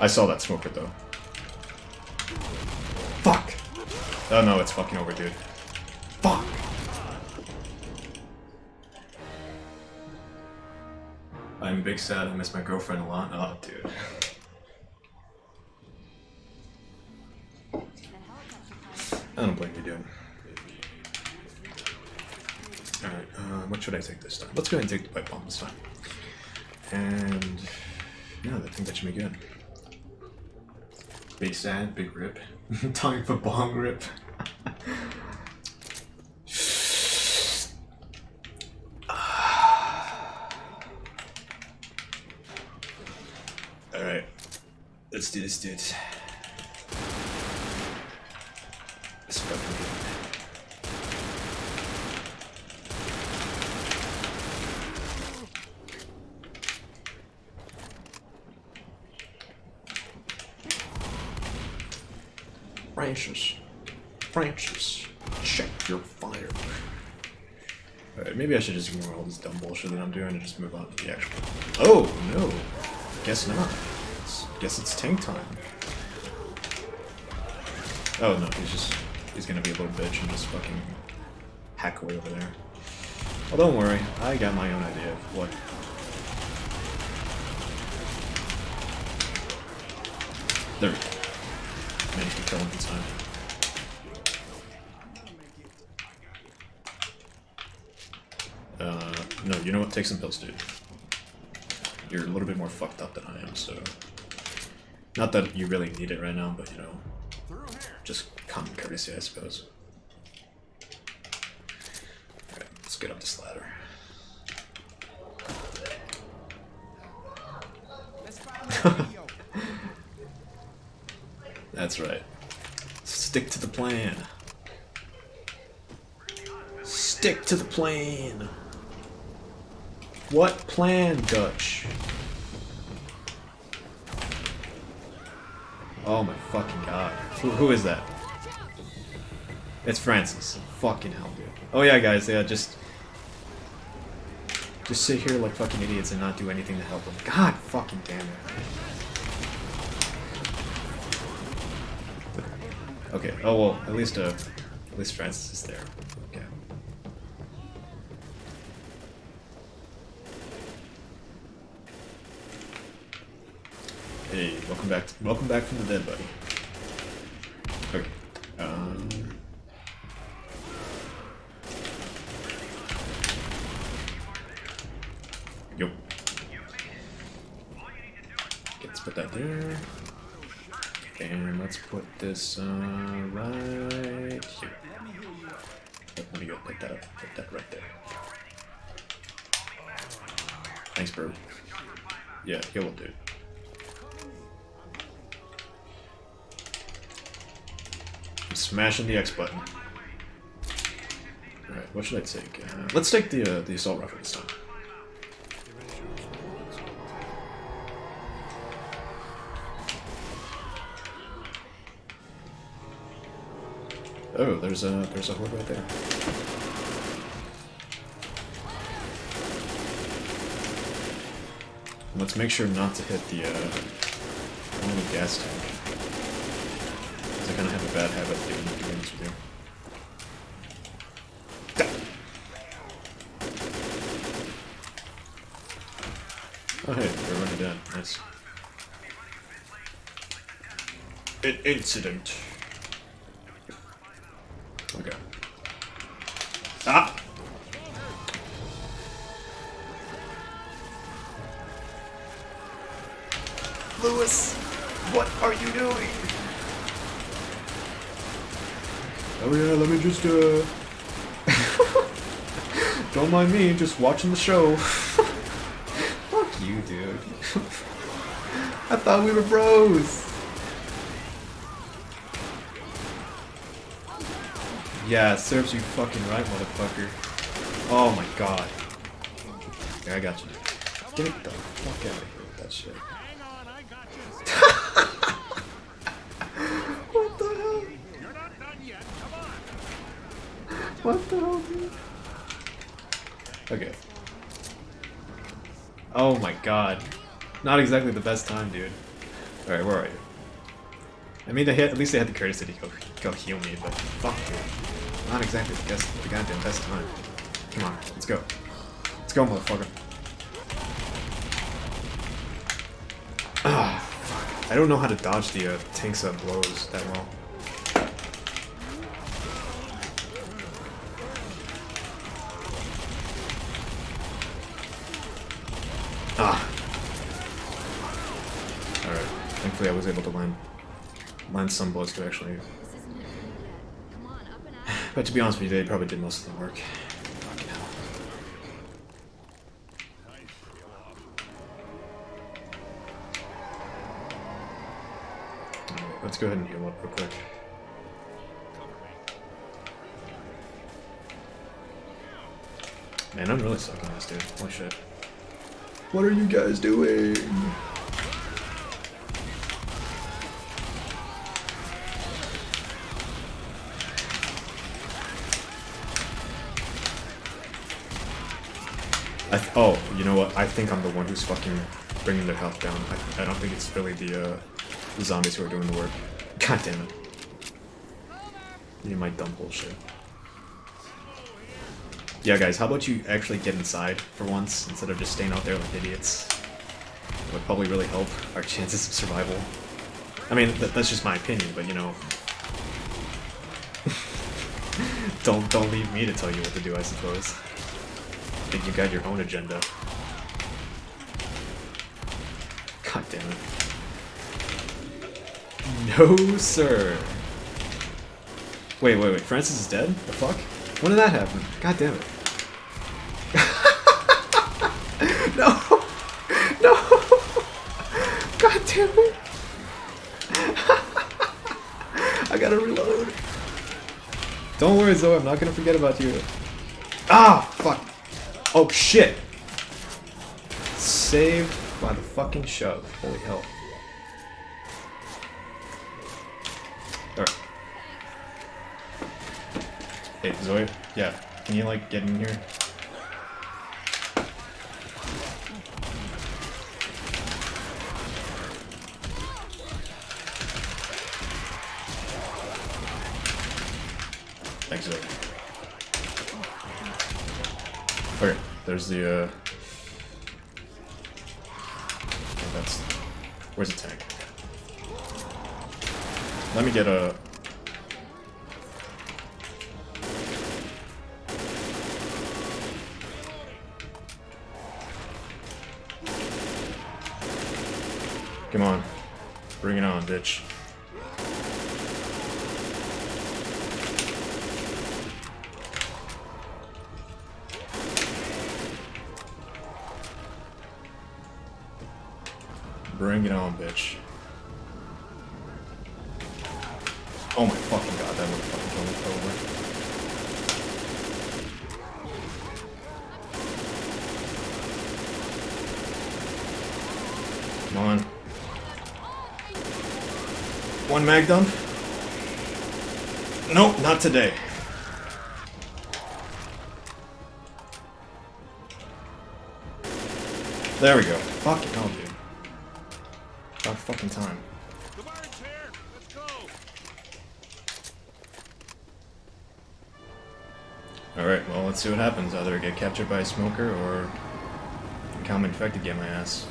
I saw that smoker though. Fuck! Oh no, it's fucking over, dude. Fuck! I'm big sad I miss my girlfriend a lot. Oh, dude. I don't blame you, dude. Alright, uh, what should I take this time? Let's go ahead and take the pipe bomb this time. And yeah, I think that should be good. Big sad, big rip. Time for bong rip. Alright. Let's do this, dudes. Let's fucking do it. Francis. Francis. Check your fire. Alright, maybe I should just ignore all this dumb bullshit that I'm doing and just move on to the actual. Oh, no. Guess not. It's- guess it's tank time. Oh no, he's just. He's gonna be a little bitch and just fucking hack away over there. Well, don't worry. I got my own idea of what. There we go. Managed to kill him in time. Uh, no, you know what? Take some pills, dude. You're a little bit more fucked up than I am, so... Not that you really need it right now, but you know... Just common courtesy, I suppose. Alright, let's get up this ladder. That's right. Stick to the plan. Stick to the plan. What plan, Dutch? Oh my fucking god. Who, who is that? It's Francis. Fucking hell, dude. Oh yeah, guys, yeah, just... Just sit here like fucking idiots and not do anything to help them. God fucking damn it. Okay, oh well, at least, uh, at least Francis is there. Okay. Hey, welcome back. welcome back from the dead, buddy. Okay. Um. Okay, let's put that there. Let's put this uh, right here. Let me go pick that up. Put that right there. Thanks, bro. Yeah, he will do. I'm smashing the X button. Alright, what should I take? Uh, let's take the uh, the assault rifle this time. Oh, there's a there's a horde right there. Let's make sure not to hit the uh, only gas tank. 'Cause I kind of have a bad habit of doing, doing this with you. Oh hey, they're already dead. Nice. An incident. Louis, what are you doing? Oh yeah, let me just, uh... Don't mind me, just watching the show. Fuck you, dude. I thought we were bros. Yeah, it serves you fucking right, motherfucker. Oh my god. Yeah, I got you. Get the fuck out of here with that shit. What the hell? What the hell, dude? Okay. Oh my god. Not exactly the best time, dude. Alright, where are you? I mean, they had, at least they had the courtesy to go, go heal me, but fuck dude. Not exactly the, best, the goddamn best time. Come on, let's go. Let's go, motherfucker. Ah. I don't know how to dodge the uh, tanks that blows that well. Ah. Alright. Thankfully I was able to land land some bullets to actually but to be honest with you, they probably did most of the work. Let's go ahead and heal up real quick. Man, I'm really sucking this, dude. Holy shit. What are you guys doing? I th oh, you know what? I think I'm the one who's fucking bringing their health down. I, I don't think it's really the, uh, the zombies who are doing the work. God damn it. You my dumb bullshit. Yeah, guys, how about you actually get inside for once, instead of just staying out there like idiots? It would probably really help our chances of survival. I mean, th that's just my opinion, but you know... don't, don't leave me to tell you what to do, I suppose I think you got your own agenda. God damn it. No, sir. Wait, wait, wait. Francis is dead? The fuck? When did that happen? God damn it. no! No! God damn it! I gotta reload. Don't worry, Zoe. I'm not gonna forget about you. Ah! Fuck. Oh shit! Saved by the fucking shove. Holy hell. Hey, Zoe? Yeah, can you like get in here? Thanks, Zoe. Okay, there's the, uh... That's... Where's the tank? Let me get a... Come on. Bring it on, bitch. Bring it on, bitch. Oh my fucking god, that would fucking me over. Come on. Mag dump? Nope, not today. There we go. Fuck Fucking hell, dude. About fucking time. Alright, well, let's see what happens. Either I get captured by a smoker, or common infected get my ass.